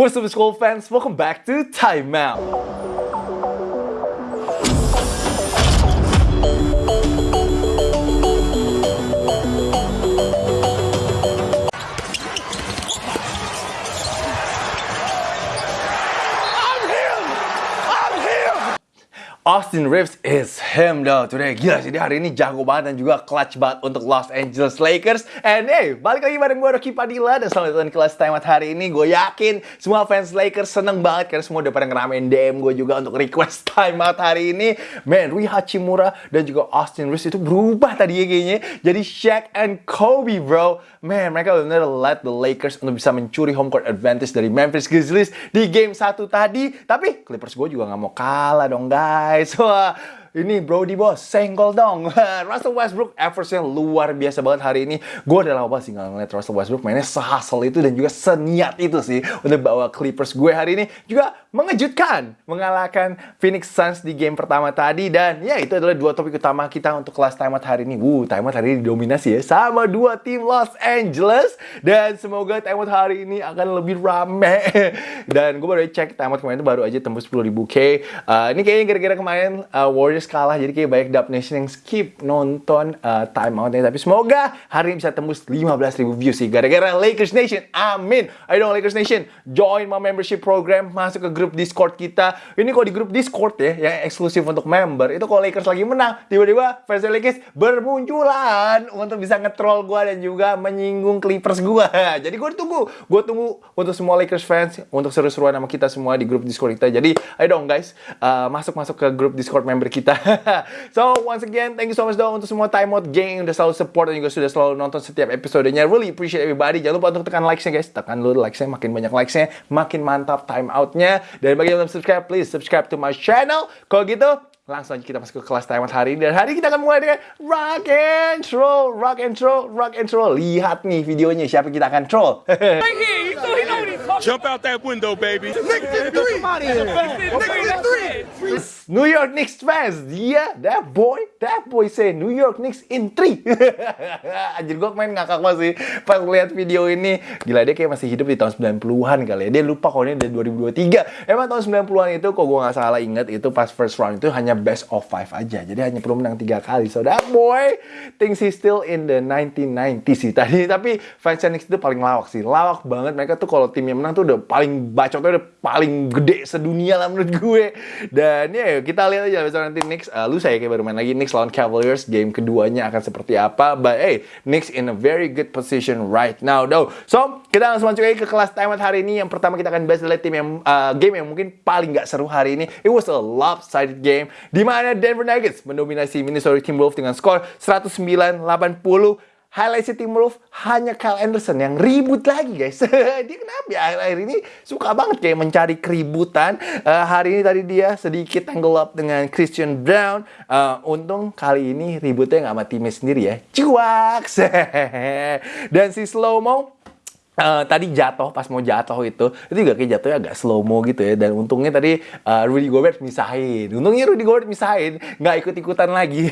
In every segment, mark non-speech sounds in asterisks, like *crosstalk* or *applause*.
What's up, school fans? Welcome back to Time Out. Austin Reeves is him though today. Gila sih dia hari ini jago banget dan juga clutch banget untuk Los Angeles Lakers. And hey, balik lagi bareng gue Rocky Padilla dan selamat datang di kelas time hari ini. Gue yakin semua fans Lakers seneng banget karena semua udah pada ngeramein DM gue juga untuk request time out hari ini. Man, Rui Hachimura dan juga Austin Reeves itu berubah tadi ya kayaknya. Jadi Shaq and Kobe bro. Man, mereka benar-benar let the Lakers untuk bisa mencuri home court advantage dari Memphis Grizzlies di game satu tadi. Tapi Clippers gue juga nggak mau kalah dong guys. *laughs* Wah, ini Brody bos, senggol dong. *laughs* Russell Westbrook average luar biasa banget hari ini. Gue udah lama sih nggak ngeliat Russell Westbrook mainnya sehasel itu dan juga seniat itu sih untuk bawa Clippers gue hari ini. Juga mengejutkan, mengalahkan Phoenix Suns di game pertama tadi. Dan ya itu adalah dua topik utama kita untuk kelas time hari ini. Wuh, time hari ini didominasi ya sama dua tim Los Angeles. Dan semoga time hari ini akan lebih rame. *laughs* dan gue baru cek time kemarin itu baru aja tembus 10.000 K. Uh, ini kayaknya gara-gara kemarin uh, Warriors kalah jadi kayak banyak Dub Nation yang skip nonton uh, time outnya tapi semoga hari ini bisa tembus 15.000 views sih gara-gara Lakers Nation amin ayo dong Lakers Nation join my membership program masuk ke grup Discord kita ini kalau di grup Discord ya yang eksklusif untuk member itu kalau Lakers lagi menang tiba-tiba fans Lakers bermunculan untuk bisa ngetrol gue dan juga menyinggung Clippers gue *laughs* jadi gue tunggu gue tunggu untuk semua Lakers fans untuk seru-seruan sama kita semua di grup Discord kita jadi ayo dong guys uh, masuk masuk ke grup Discord member kita *laughs* so, once again, thank you so much dong untuk semua Time Out Gang yang udah selalu support dan juga sudah selalu nonton setiap episodenya. Really appreciate everybody. Jangan lupa untuk tekan like-nya guys. Tekan dulu like-nya, makin banyak like-nya, makin mantap time out-nya. Dan bagi yang belum subscribe, please subscribe to my channel. Kalau gitu, langsung aja kita masuk ke kelas out hari ini dan hari ini kita akan mulai dengan rock and roll rock and roll rock and roll lihat nih videonya siapa kita akan troll Jump out that window, baby. In three. In three. New York Knicks fans, dia, that boy, that boy say New York Knicks in three. *laughs* Anjir gue main ngakak banget sih pas lihat video ini. Gila dia kayak masih hidup di tahun 90-an kali ya. Dia lupa kalau ini dari 2023. Emang tahun 90-an itu kok gue nggak salah inget itu pas first round itu hanya best of five aja. Jadi hanya perlu menang tiga kali. So that boy thinks he's still in the 1990s sih *laughs* tadi. Tapi fans Knicks itu paling lawak sih. Lawak banget. Mereka tuh kalau timnya menang tuh udah paling bacotnya udah paling gede sedunia lah menurut gue. Dan ya kita lihat aja besok nanti Knicks uh, lu saya kayak baru main lagi Knicks lawan Cavaliers game keduanya akan seperti apa. But hey Knicks in a very good position right now though. So kita langsung masuk aja ke kelas time hari ini. Yang pertama kita akan bahas adalah tim yang uh, game yang mungkin paling gak seru hari ini. It was a lopsided game di mana Denver Nuggets mendominasi Minnesota Timberwolves dengan skor 109-80 highlight si Timberwolves hanya Kyle Anderson yang ribut lagi guys. *laughs* dia kenapa ya akhir-akhir ini suka banget kayak mencari keributan. Uh, hari ini tadi dia sedikit tangle up dengan Christian Brown. Uh, untung kali ini ributnya nggak sama timnya sendiri ya. Cuak. *laughs* Dan si Slow Mo Uh, tadi jatuh pas mau jatuh itu itu juga kayak jatuhnya agak slow mo gitu ya. Dan untungnya tadi uh, Rudy Gobert misahin. Untungnya Rudy Gobert misahin nggak ikut ikutan lagi.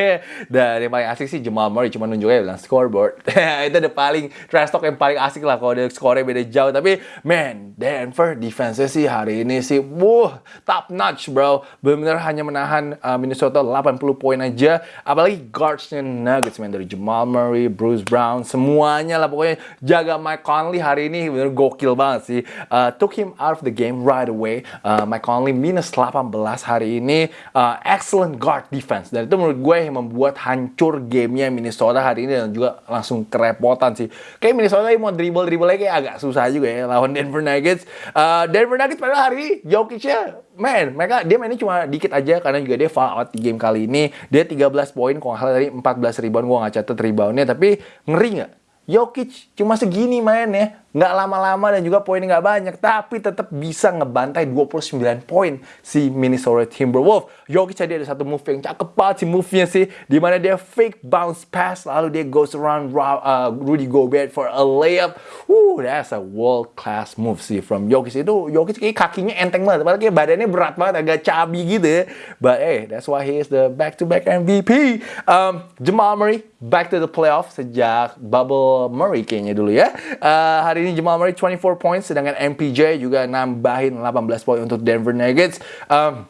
*laughs* Dan yang paling asik sih Jamal Murray cuma nunjuknya bilang scoreboard. *laughs* Itu udah paling trash talk yang paling asik lah kalau dia skornya beda jauh. Tapi man Denver defense sih hari ini sih wuh top notch bro. Benar-benar hanya menahan uh, Minnesota 80 poin aja. Apalagi guardsnya Nuggets man dari Jamal Murray Bruce Brown semuanya lah. Pokoknya jaga Mike Conley hari ini bener gokil banget sih. Uh, took him out of the game right away. Uh, Mike Conley minus 18 hari ini. Uh, excellent guard defense. Dan itu menurut gue yang membuat hancur gamenya Minnesota hari ini dan juga langsung kerepotan sih. Kayak Minnesota mau dribble-dribble lagi agak susah juga ya lawan Denver Nuggets. Uh, Denver Nuggets pada hari ini Jokic-nya man, mereka dia mainnya cuma dikit aja karena juga dia foul out di game kali ini. Dia 13 poin, kalau nggak salah tadi 14 rebound, gue nggak catat reboundnya, tapi ngeri nggak? Jokic cuma segini mainnya nggak lama-lama dan juga poinnya nggak banyak, tapi tetap bisa ngebantai 29 poin si Minnesota Timberwolves. Jokic tadi ada satu move yang cakep banget sih move-nya sih, di mana dia fake bounce pass, lalu dia goes around uh, Rudy Gobert for a layup. Woo, that's a world class move sih from Jokic. Itu Jokic kayak kakinya enteng banget, padahal kayak badannya berat banget, agak cabi gitu. But hey, that's why he is the back-to-back MVP. Um, Jamal Murray back to the playoff sejak bubble Murray kayaknya dulu ya. Uh, hari ini Jamal Murray 24 points, sedangkan MPJ juga nambahin 18 poin untuk Denver Nuggets. Um,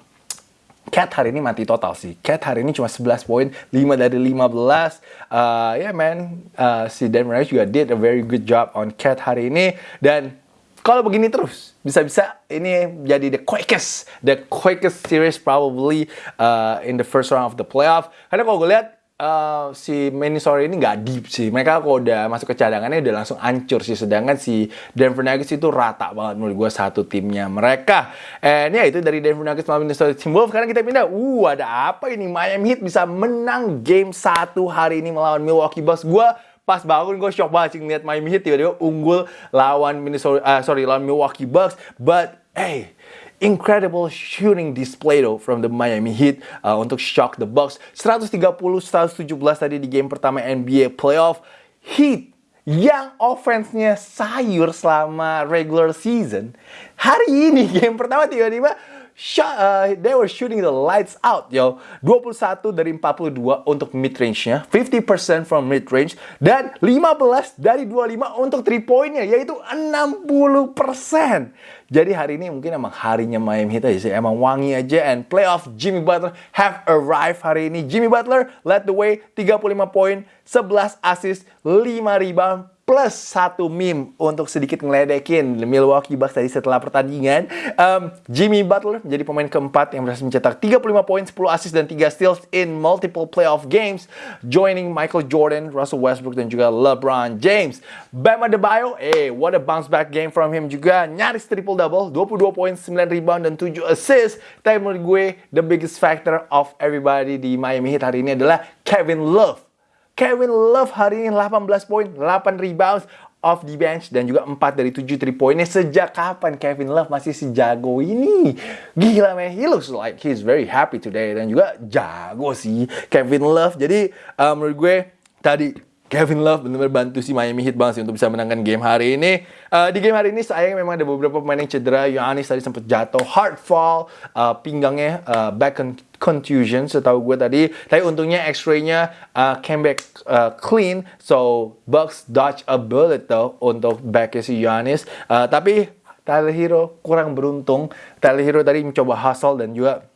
Cat hari ini mati total sih. Cat hari ini cuma 11 poin, 5 dari 15. Uh, ya yeah, man, uh, si Denver Nuggets juga did a very good job on Cat hari ini. Dan kalau begini terus, bisa-bisa ini jadi the quickest, the quickest series probably uh, in the first round of the playoff. Karena kalau gue lihat uh, si Minnesota ini nggak deep sih. Mereka kalau udah masuk ke cadangannya udah langsung hancur sih. Sedangkan si Denver Nuggets itu rata banget menurut gue satu timnya mereka. And ya itu dari Denver Nuggets melawan Minnesota Timberwolves. Sekarang kita pindah. Uh ada apa ini? Miami Heat bisa menang game satu hari ini melawan Milwaukee Bucks. Gue pas bangun gue shock banget sih ngeliat Miami Heat tiba-tiba unggul lawan Minnesota uh, sorry lawan Milwaukee Bucks but hey incredible shooting display though from the Miami Heat uh, untuk shock the Bucks. 130-117 tadi di game pertama NBA playoff. Heat yang offense-nya sayur selama regular season. Hari ini *laughs* game pertama tiba-tiba shot, uh, they were shooting the lights out, yo. 21 dari 42 untuk mid range-nya, 50% from mid range, dan 15 dari 25 untuk 3 point-nya, yaitu 60%. Jadi hari ini mungkin emang harinya Miami Heat aja sih, emang wangi aja, and playoff Jimmy Butler have arrived hari ini. Jimmy Butler led the way, 35 poin, 11 assist, 5 rebound, plus satu meme untuk sedikit ngeledekin Milwaukee Bucks tadi setelah pertandingan. Um, Jimmy Butler menjadi pemain keempat yang berhasil mencetak 35 poin, 10 assist dan 3 steals in multiple playoff games, joining Michael Jordan, Russell Westbrook dan juga LeBron James. Bam Adebayo, eh what a bounce back game from him juga, nyaris triple double, 22 poin, 9 rebound dan 7 assist. Tapi menurut gue the biggest factor of everybody di Miami Heat hari ini adalah Kevin Love Kevin Love hari ini 18 poin, 8 rebounds off the bench dan juga 4 dari 7 3 poinnya sejak kapan Kevin Love masih si jago ini gila man he looks like he's very happy today dan juga jago sih Kevin Love jadi uh, menurut gue tadi Kevin Love benar-benar bantu si Miami Heat banget sih untuk bisa menangkan game hari ini. Uh, di game hari ini sayang memang ada beberapa pemain yang cedera. Giannis tadi sempat jatuh, hard fall, uh, pinggangnya uh, back contusion setahu gue tadi. Tapi untungnya X-ray-nya uh, came back uh, clean. So Bucks dodge a bullet though untuk backnya si Giannis. Uh, tapi Tyler Hero kurang beruntung. Tyler Hero tadi mencoba hustle dan juga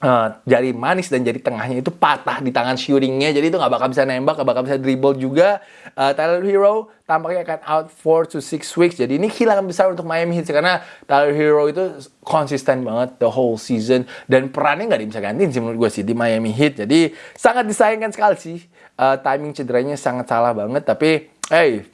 Uh, jari manis dan jari tengahnya itu patah di tangan shootingnya jadi itu nggak bakal bisa nembak nggak bakal bisa dribble juga. Uh, Tyler Hero tampaknya akan out 4 to 6 weeks. Jadi ini kehilangan besar untuk Miami Heat karena Tyler Hero itu konsisten banget the whole season. Dan perannya nggak bisa gantiin sih menurut gue sih di Miami Heat. Jadi sangat disayangkan sekali sih. Uh, timing cederanya sangat salah banget. Tapi hey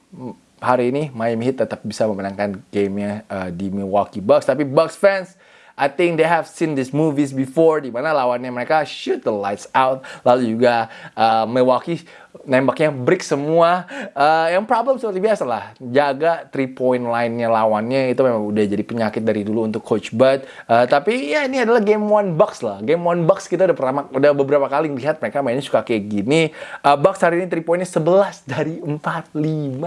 hari ini Miami Heat tetap bisa memenangkan gamenya uh, di Milwaukee Bucks. Tapi Bucks fans I think they have seen these movies before di mana lawannya mereka shoot the lights out lalu juga uh, Milwaukee nembaknya break semua. Uh, yang problem seperti biasa lah jaga three point line-nya lawannya itu memang udah jadi penyakit dari dulu untuk coach Bud. Uh, tapi ya ini adalah game one Bucks lah. Game one Bucks kita udah pernah udah beberapa kali lihat mereka mainnya suka kayak gini. Uh, Bucks hari ini three pointnya 11 dari 45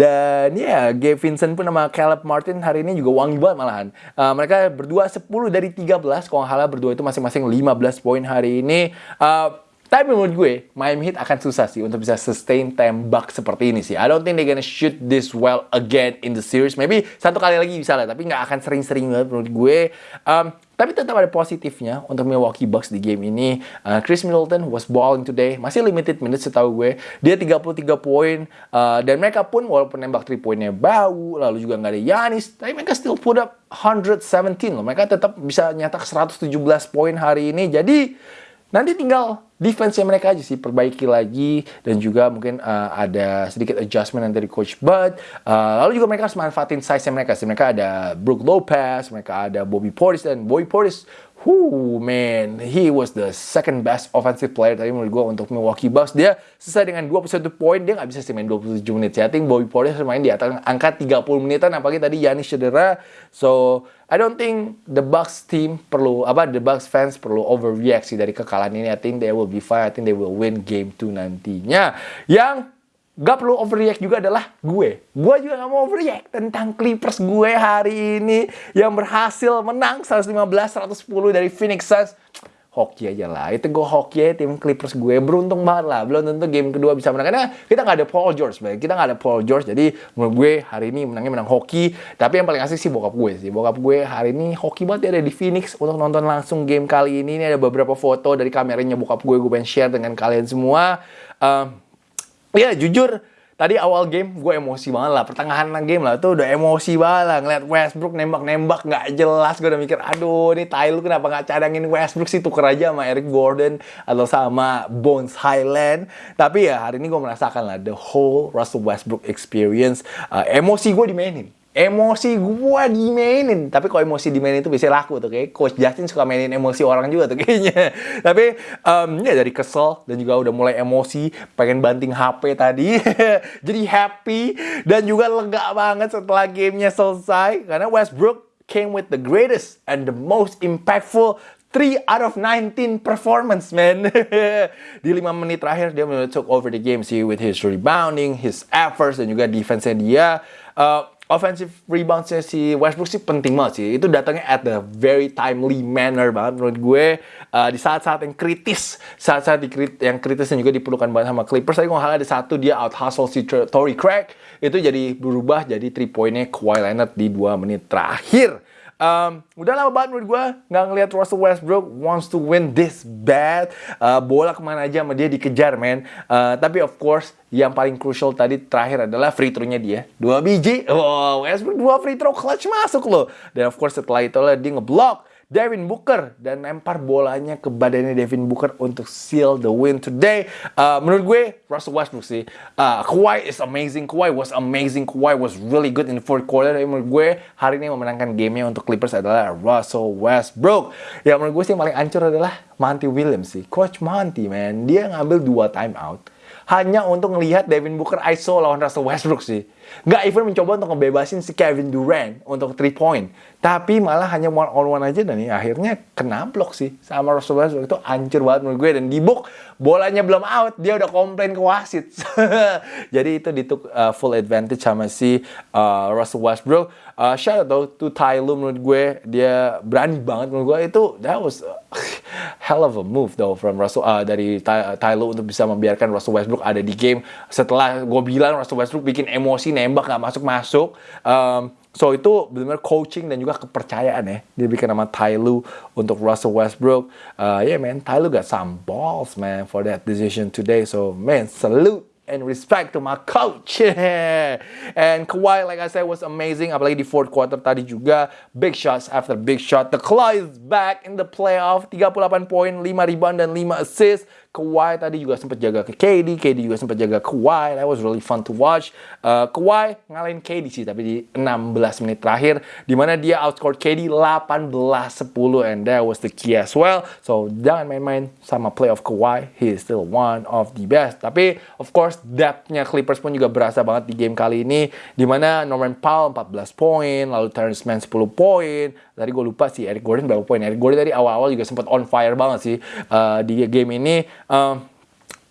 dan ya yeah, Gabe Vincent pun sama Caleb Martin hari ini juga wangi banget malahan. Uh, mereka berdua 10 dari 13, kalau nggak berdua itu masing-masing 15 poin hari ini. Uh, tapi menurut gue, Miami Heat akan susah sih untuk bisa sustain tembak seperti ini sih. I don't think they gonna shoot this well again in the series. Maybe satu kali lagi bisa lah, tapi nggak akan sering-sering banget menurut gue. Um, tapi tetap ada positifnya untuk Milwaukee Bucks di game ini. Uh, Chris Middleton was balling today. Masih limited minutes setahu gue. Dia 33 poin. Uh, dan mereka pun walaupun nembak 3 poinnya bau. Lalu juga nggak ada Yanis. Tapi mereka still put up 117 loh. Mereka tetap bisa nyetak 117 poin hari ini. Jadi nanti tinggal defense mereka aja sih perbaiki lagi dan juga mungkin uh, ada sedikit adjustment dari coach Bud. Uh, lalu juga mereka harus manfaatin size mereka sih. Mereka ada Brook Lopez, mereka ada Bobby Portis dan Bobby Portis Whoo, man, he was the second best offensive player tadi menurut gue untuk Milwaukee Bucks. Dia selesai dengan 21 poin, dia nggak bisa sih main 27 menit. Saya think Bobby Portis main di atas angka 30 menitan, apalagi tadi Yanis cedera. So, I don't think the Bucks team perlu, apa, the Bucks fans perlu overreact sih dari kekalahan ini. I think they will be fine, I think they will win game 2 nantinya. Yang gak perlu overreact juga adalah gue. Gue juga gak mau overreact tentang Clippers gue hari ini yang berhasil menang 115-110 dari Phoenix Suns. hoki aja lah. Itu gue hoki aja tim Clippers gue. Beruntung banget lah. Belum tentu game kedua bisa menang. Karena kita nggak ada Paul George. Baik. Kita nggak ada Paul George. Jadi menurut gue hari ini menangnya menang hoki. Tapi yang paling asik sih bokap gue sih. Bokap gue hari ini hoki banget dia ada di Phoenix untuk nonton langsung game kali ini. Ini ada beberapa foto dari kameranya bokap gue. Gue pengen share dengan kalian semua. Um, ya jujur Tadi awal game gue emosi banget lah, pertengahan game lah tuh udah emosi banget lah ngeliat Westbrook nembak-nembak nggak jelas. Gue udah mikir, aduh ini Tyler kenapa nggak cadangin Westbrook sih tuker aja sama Eric Gordon atau sama Bones Highland. Tapi ya hari ini gue merasakan lah the whole Russell Westbrook experience. Uh, emosi gue dimainin emosi gue dimainin tapi kalau emosi dimainin itu bisa laku tuh kayak coach Justin suka mainin emosi orang juga tuh kayaknya *laughs* tapi um, ya dari kesel dan juga udah mulai emosi pengen banting HP tadi *laughs* jadi happy dan juga lega banget setelah gamenya selesai karena Westbrook came with the greatest and the most impactful 3 out of 19 performance, man. *laughs* di 5 menit terakhir, dia took over the game sih with his rebounding, his efforts, dan juga defense-nya dia. Uh, offensive reboundsnya si Westbrook sih penting banget sih. Itu datangnya at the very timely manner banget menurut gue. Uh, di saat-saat yang kritis, saat-saat yang kritis yang juga diperlukan banget sama Clippers. Tadi kalau ada satu dia out hustle si Tory Craig. Itu jadi berubah jadi 3 pointnya Kawhi Leonard di 2 menit terakhir. Um, udah lama banget menurut gue nggak ngeliat Russell Westbrook wants to win this bad. Uh, bola ke mana aja sama dia dikejar, man. Uh, tapi of course yang paling crucial tadi terakhir adalah free throw-nya dia. Dua biji. Oh, Westbrook dua free throw clutch masuk loh. Dan of course setelah itu lah dia ngeblock Devin Booker dan lempar bolanya ke badannya Devin Booker untuk seal the win today. Uh, menurut gue Russell Westbrook sih. Uh, Kawhi is amazing. Kawhi was amazing. Kawhi was really good in the fourth quarter. Tapi menurut gue hari ini memenangkan gamenya untuk Clippers adalah Russell Westbrook. Ya menurut gue sih yang paling ancur adalah Monty Williams sih. Coach Monty man, dia ngambil dua timeout hanya untuk melihat Devin Booker ISO lawan Russell Westbrook sih. Nggak even mencoba untuk ngebebasin si Kevin Durant untuk 3 point. Tapi malah hanya one on one aja dan ya, akhirnya kena blok sih sama Russell Westbrook itu hancur banget menurut gue dan di book bolanya belum out dia udah komplain ke wasit. *laughs* Jadi itu dituk uh, full advantage sama si uh, Russell Westbrook. Uh, shout out to Ty Lue menurut gue dia berani banget menurut gue itu that was uh, hell of a move though from Russell uh, dari Ty, Ty Lue untuk bisa membiarkan Russell Westbrook ada di game setelah gue bilang Russell Westbrook bikin emosi nembak nggak masuk masuk um, So itu benar-benar coaching dan juga kepercayaan ya. Dia bikin nama Ty Lue untuk Russell Westbrook. Uh, yeah man, Ty Lue got some balls man for that decision today. So man, salute and respect to my coach. *laughs* and Kawhi, like I said, was amazing. Apalagi di fourth quarter tadi juga. Big shots after big shot. The Claw is back in the playoff. 38 poin, 5 rebound, dan 5 assist. Kawhi tadi juga sempat jaga ke KD, KD juga sempat jaga Kawhi. That was really fun to watch. Uh, Kawhi ngalahin KD sih, tapi di 16 menit terakhir, di mana dia outscored KD 18-10, and that was the key as well. So jangan main-main sama play of Kawhi. He is still one of the best. Tapi of course depth-nya Clippers pun juga berasa banget di game kali ini, di mana Norman Powell 14 poin, lalu Terrence Mann 10 poin. Tadi gue lupa sih Eric Gordon berapa poin. Eric Gordon tadi awal-awal juga sempat on fire banget sih uh, di game ini um,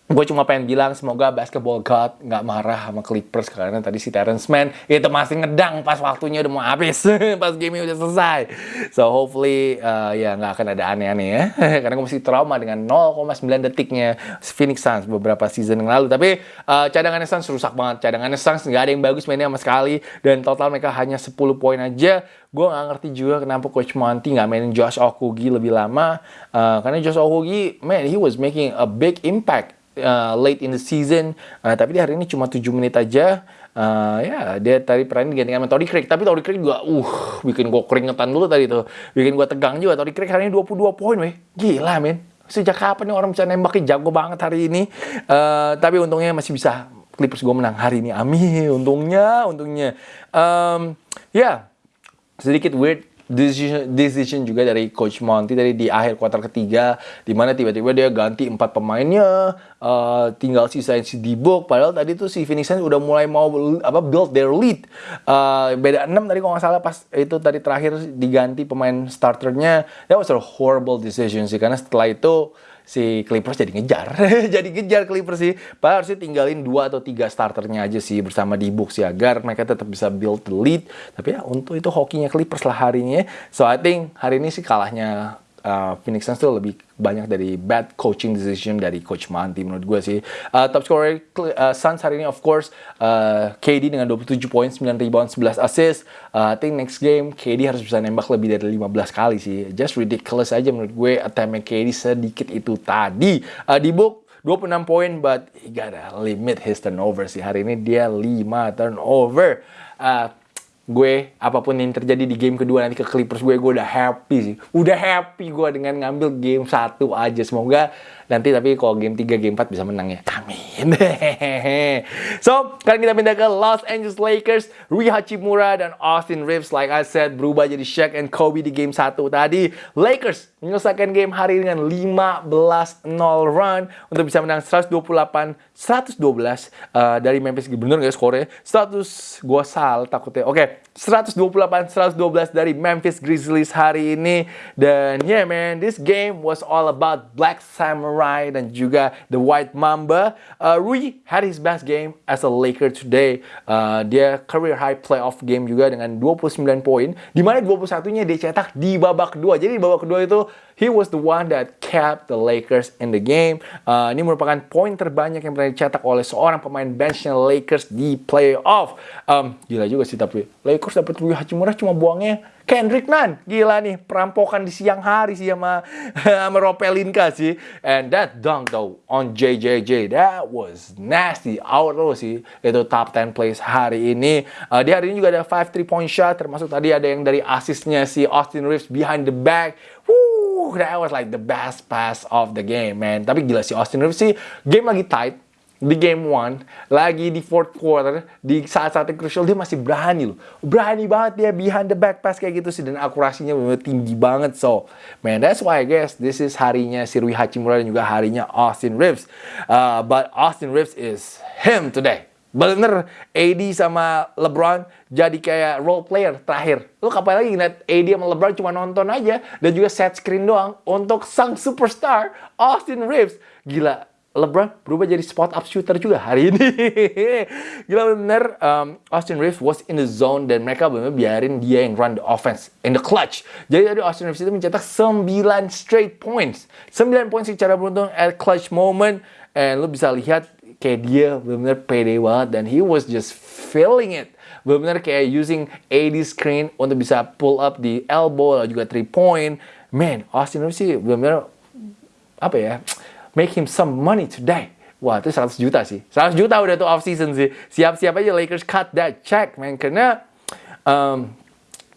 gue cuma pengen bilang semoga basketball god nggak marah sama Clippers karena tadi si Terrence Mann itu masih ngedang pas waktunya udah mau habis *laughs* pas game udah selesai. So hopefully uh, ya nggak akan ada aneh-aneh ya. *laughs* Karena gue masih trauma dengan 0,9 detiknya Phoenix Suns beberapa season yang lalu. Tapi uh, cadangannya Suns rusak banget. Cadangannya Suns nggak ada yang bagus mainnya sama sekali. Dan total mereka hanya 10 poin aja. Gue nggak ngerti juga kenapa Coach Monty nggak mainin Josh Okogie lebih lama. Uh, karena Josh Okogie man he was making a big impact uh, late in the season. Uh, tapi di hari ini cuma 7 menit aja. Uh, ya dia tadi pernah digantikan sama Tori Craig. Tapi Tori Craig juga uh bikin gue keringetan dulu tadi tuh. Bikin gue tegang juga. Tori Craig hari ini 22 poin weh. Gila men. Sejak kapan nih orang bisa nembakin jago banget hari ini? Uh, tapi untungnya masih bisa. Clippers gue menang hari ini. Amin. Untungnya untungnya. Um, ya yeah, sedikit weird decision, decision juga dari Coach Monty tadi di akhir kuarter ketiga di mana tiba-tiba dia ganti empat pemainnya uh, tinggal sisain si Dibok. Padahal tadi tuh si Phoenix Suns udah mulai mau apa build their lead. Uh, beda 6 tadi kalau nggak salah pas itu tadi terakhir diganti pemain starternya. That was a horrible decision sih karena setelah itu si Clippers jadi ngejar. *laughs* jadi ngejar Clippers sih. Padahal harusnya tinggalin dua atau tiga starternya aja sih bersama di box ya agar mereka tetap bisa build the lead. Tapi ya untuk itu hokinya Clippers lah hari ini ya. So I think hari ini sih kalahnya uh, Phoenix Suns tuh lebih banyak dari bad coaching decision dari Coach Monty menurut gue sih. Uh, top scorer uh, Suns hari ini of course uh, KD dengan 27 poin, 9 rebound, 11 assist. Uh, I think next game KD harus bisa nembak lebih dari 15 kali sih. Just ridiculous aja menurut gue attempt KD sedikit itu tadi. Uh, di book 26 poin but he gotta limit his turnover sih. Hari ini dia 5 turnover. Uh, gue apa pun yang terjadi di game kedua nanti ke Clippers gue gue udah happy sih. Udah happy gue dengan ngambil game satu aja. Semoga nanti tapi kalau game 3 game 4 bisa menang ya. Amin. *laughs* So sekarang kita pindah ke Los Angeles Lakers. Rui Hachimura dan Austin Reeves like I said berubah jadi Shaq and Kobe di game satu. Tadi Lakers menyelesaikan game hari dengan 15-0 run untuk bisa menang 128 112 uh, dari Memphis bener gak skornya 100 gue salah takutnya. Oke okay. 128 112 dari Memphis Grizzlies hari ini. Dan yeah man this game was all about Black Samurai dan juga the White Mamba. Uh, Rui had his best game as a Laker today. Uh, dia career high playoff game juga dengan 29 poin di mana 21 nya dia cetak di babak kedua. Jadi di babak kedua itu he was the one that kept the Lakers in the game uh, ini merupakan poin terbanyak yang pernah dicetak oleh seorang pemain benchnya Lakers di playoff um, gila juga sih tapi Lakers dapat Rui Hachimura cuma buangnya Kendrick Nunn. Gila nih, perampokan di siang hari sih sama, *laughs* sama Ropelinka sih. And that dunk though on JJJ, that was nasty. Out loh sih, itu top 10 plays hari ini. Uh, di hari ini juga ada 5 3 point shot, termasuk tadi ada yang dari asisnya si Austin Reeves behind the back. Woo, that was like the best pass of the game, man. Tapi gila si Austin Reeves sih, game lagi tight di game one, lagi di fourth quarter, di saat-saat yang crucial dia masih berani loh. Berani banget dia behind the back pass kayak gitu sih dan akurasinya benar tinggi banget. So, man, that's why I guess this is harinya si Rui Hachimura dan juga harinya Austin Reeves. Uh, but Austin Reeves is him today. Bener, AD sama LeBron jadi kayak role player terakhir. Lu kapan lagi ngeliat AD sama LeBron cuma nonton aja dan juga set screen doang untuk sang superstar Austin Reeves. Gila, LeBron berubah jadi spot up shooter juga hari ini. *laughs* Gila bener, um, Austin Reeves was in the zone dan mereka bener biarin dia yang run the offense in the clutch. Jadi tadi Austin Reeves itu mencetak 9 straight points. 9 points secara beruntun at clutch moment. And lu bisa lihat kayak dia bener-bener pede banget dan he was just feeling it. Bener-bener kayak using AD screen untuk bisa pull up di elbow lalu juga 3 point. Man, Austin Reeves sih bener-bener apa ya? make him some money today. Wah, itu 100 juta sih. 100 juta udah tuh off season sih. Siap-siap aja Lakers cut that check, man. Karena um,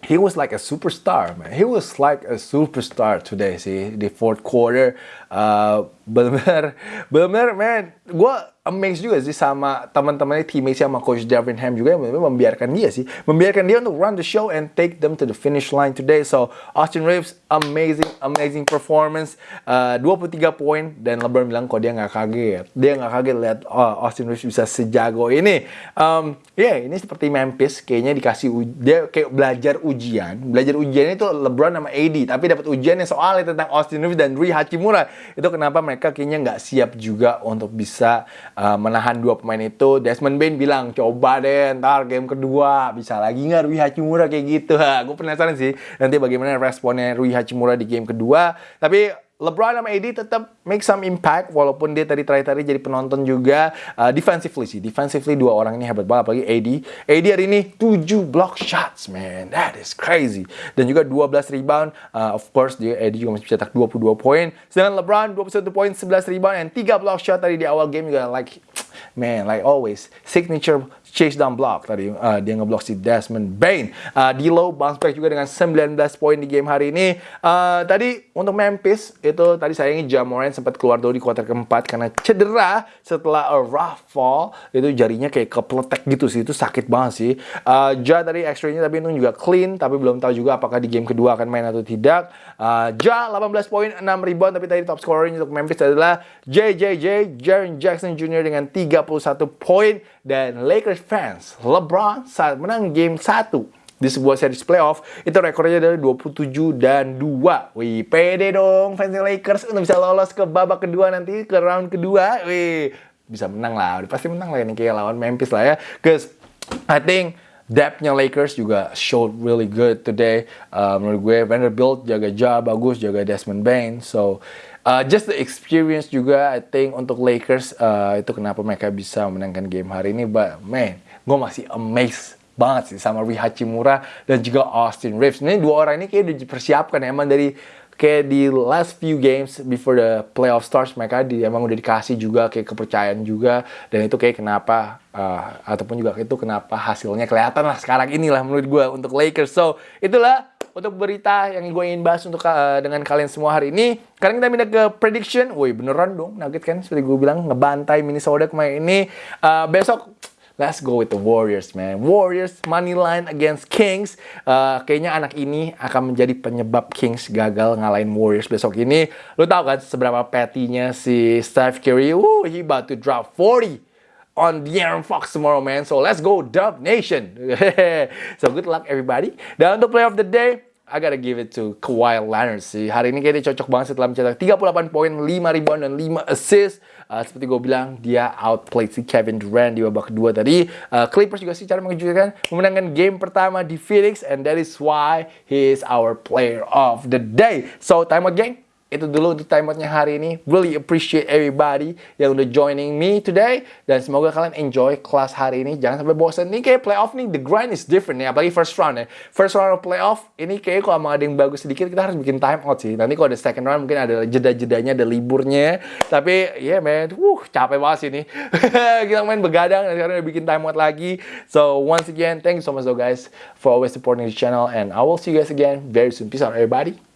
he was like a superstar, man. He was like a superstar today sih di fourth quarter. Uh, benar, benar, man. Gue amazed juga sih sama teman-temannya teammates sama coach Devin Ham juga yang membiarkan dia sih. Membiarkan dia untuk run the show and take them to the finish line today. So Austin Reeves amazing amazing performance. Uh, 23 poin. Dan LeBron bilang kok dia nggak kaget. Dia nggak kaget lihat oh, Austin Reeves bisa sejago ini. Um, ya yeah, ini seperti Memphis. Kayaknya dikasih dia kayak belajar ujian. Belajar ujian itu LeBron sama AD tapi dapat ujian yang soalnya tentang Austin Reeves dan Rui Hachimura itu kenapa mereka kayaknya nggak siap juga untuk bisa uh, menahan dua pemain itu. Desmond Bain bilang, coba deh ntar game kedua bisa lagi nggak Rui Hachimura kayak gitu. *laughs* Gue penasaran sih nanti bagaimana responnya Rui Hachimura di game kedua. Tapi LeBron sama AD tetap make some impact walaupun dia tadi terakhir tadi jadi penonton juga uh, defensively sih. Defensively dua orang ini hebat banget apalagi AD. AD hari ini 7 block shots, man. That is crazy. Dan juga 12 rebound. Uh, of course dia AD juga masih cetak 22 poin. Sedangkan LeBron 21 poin, 11 rebound and 3 block shot tadi di awal game juga like man, like always signature chase down block tadi uh, dia ngeblok si Desmond Bain. Uh, low bounce back juga dengan 19 poin di game hari ini. Uh, tadi untuk Memphis itu tadi sayangnya Jamoran sempat keluar dulu di kuarter keempat karena cedera setelah a rough fall itu jarinya kayak kepletek gitu sih itu sakit banget sih. Uh, ja tadi extra-nya tapi itu juga clean tapi belum tahu juga apakah di game kedua akan main atau tidak. Uh, ja 18 poin 6 rebound tapi tadi top scorer untuk Memphis adalah JJJ Jaren Jackson Jr. dengan 31 poin dan Lakers fans, LeBron saat menang game 1 di sebuah series playoff itu rekornya dari 27 dan 2. Wih, pede dong fans Lakers untuk bisa lolos ke babak kedua nanti ke round kedua. Wih, bisa menang lah. Pasti menang lah ini kayak lawan Memphis lah ya. Cause I think depth-nya Lakers juga showed really good today. Uh, menurut gue Vanderbilt jaga Ja bagus, jaga Desmond Bain. So uh, just the experience juga I think untuk Lakers uh, itu kenapa mereka bisa menangkan game hari ini. But man, gue masih amazed banget sih sama Rui Hachimura dan juga Austin Reeves. Ini dua orang ini kayak udah dipersiapkan emang dari kayak di last few games before the playoff starts mereka di, emang udah dikasih juga kayak kepercayaan juga dan itu kayak kenapa uh, ataupun juga itu kenapa hasilnya kelihatan lah sekarang inilah menurut gue untuk Lakers so itulah untuk berita yang gue ingin bahas untuk uh, dengan kalian semua hari ini. Sekarang kita pindah ke prediction. Woi beneran dong, Nugget kan seperti gue bilang ngebantai Minnesota kemarin ini. Uh, besok Let's go with the Warriors, man. Warriors money line against Kings. Uh, kayaknya anak ini akan menjadi penyebab Kings gagal ngalahin Warriors besok ini. Lu tau kan seberapa petty-nya si Steph Curry? Woo, he about to drop 40 on De'Aaron Fox tomorrow, man. So let's go, Dub Nation. *laughs* so good luck, everybody. Dan untuk play of the day, I gotta give it to Kawhi Leonard sih. Hari ini kayaknya cocok banget setelah mencetak 38 poin, 5 rebound, dan 5 assist. Uh, seperti gue bilang, dia outplayed si Kevin Durant di babak kedua tadi. Uh, Clippers juga sih cara mengejutkan, memenangkan game pertama di Phoenix, and that is why he is our player of the day. So, time gang itu dulu untuk time outnya hari ini. Really appreciate everybody yang udah joining me today. Dan semoga kalian enjoy kelas hari ini. Jangan sampai bosan. Ini kayak playoff nih, the grind is different nih. Apalagi first round ya. First round of playoff, ini kayak kalau mau ada yang bagus sedikit, kita harus bikin time out sih. Nanti kalau ada second round, mungkin ada jeda-jedanya, ada liburnya. Tapi, yeah man, wuh, capek banget sih ini. *laughs* kita main begadang, dan sekarang udah bikin time out lagi. So, once again, thank you so much though guys for always supporting the channel. And I will see you guys again very soon. Peace out everybody.